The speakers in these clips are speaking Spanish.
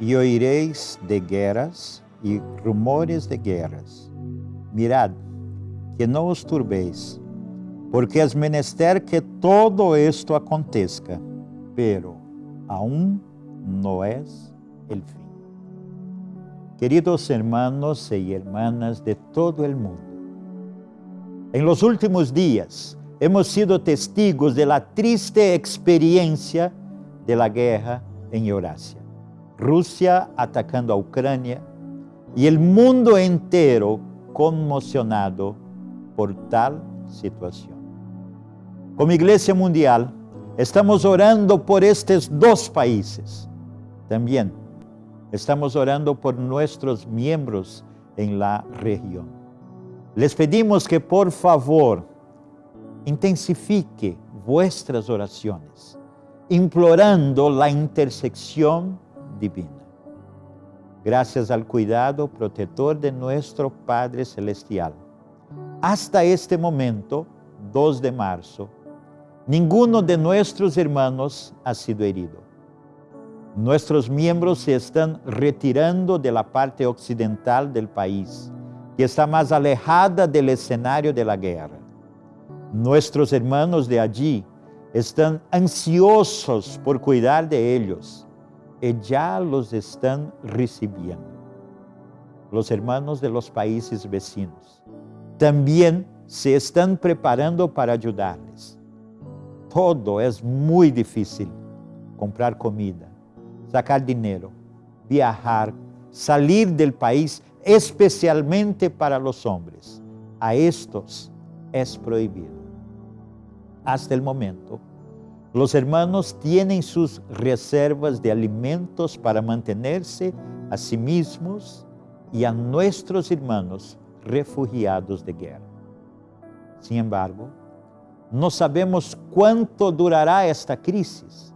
y oiréis de guerras y rumores de guerras. Mirad, que no os turbéis, porque es menester que todo esto acontezca, pero aún no es el fin. Queridos hermanos y hermanas de todo el mundo, en los últimos días hemos sido testigos de la triste experiencia de la guerra en Eurasia. Rusia atacando a Ucrania y el mundo entero conmocionado por tal situación. Como Iglesia Mundial, estamos orando por estos dos países. También estamos orando por nuestros miembros en la región. Les pedimos que por favor intensifique vuestras oraciones, implorando la intersección Gracias al cuidado protector de nuestro Padre Celestial. Hasta este momento, 2 de marzo, ninguno de nuestros hermanos ha sido herido. Nuestros miembros se están retirando de la parte occidental del país, que está más alejada del escenario de la guerra. Nuestros hermanos de allí están ansiosos por cuidar de ellos ya los están recibiendo. Los hermanos de los países vecinos también se están preparando para ayudarles. Todo es muy difícil. Comprar comida, sacar dinero, viajar, salir del país, especialmente para los hombres. A estos es prohibido hasta el momento, los hermanos tienen sus reservas de alimentos para mantenerse a sí mismos y a nuestros hermanos refugiados de guerra. Sin embargo, no sabemos cuánto durará esta crisis.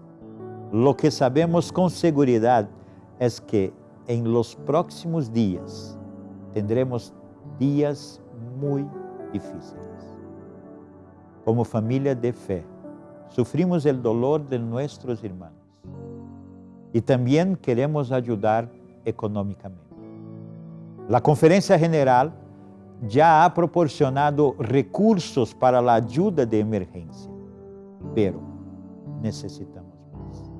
Lo que sabemos con seguridad es que en los próximos días tendremos días muy difíciles como familia de fe, sufrimos el dolor de nuestros hermanos y también queremos ayudar económicamente. La Conferencia General ya ha proporcionado recursos para la ayuda de emergencia, pero necesitamos más.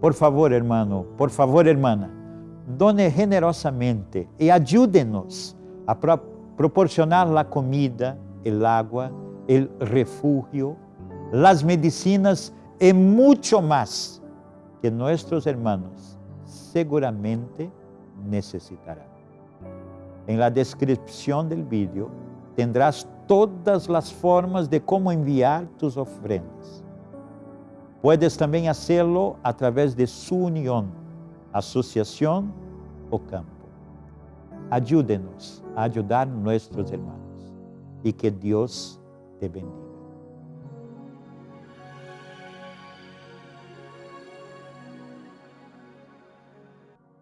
Por favor, hermano, por favor, hermana, done generosamente y ayúdenos a proporcionar la comida, el agua, el refugio, las medicinas y mucho más que nuestros hermanos seguramente necesitarán. En la descripción del vídeo tendrás todas las formas de cómo enviar tus ofrendas. Puedes también hacerlo a través de su unión, asociación o campo. Ayúdenos a ayudar a nuestros hermanos y que Dios te bendiga.